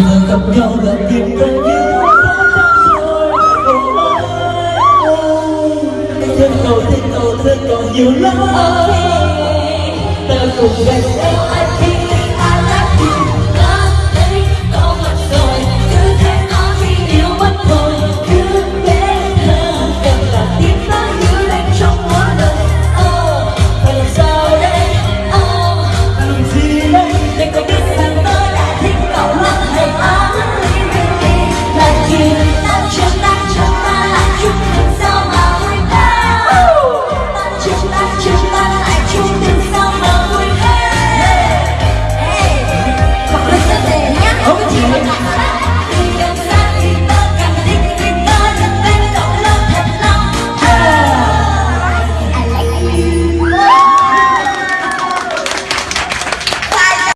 người gặp nhau là tim ta như Thân cầu, thân cầu, thân cầu nhiều lắm. Ta cùng gánh áo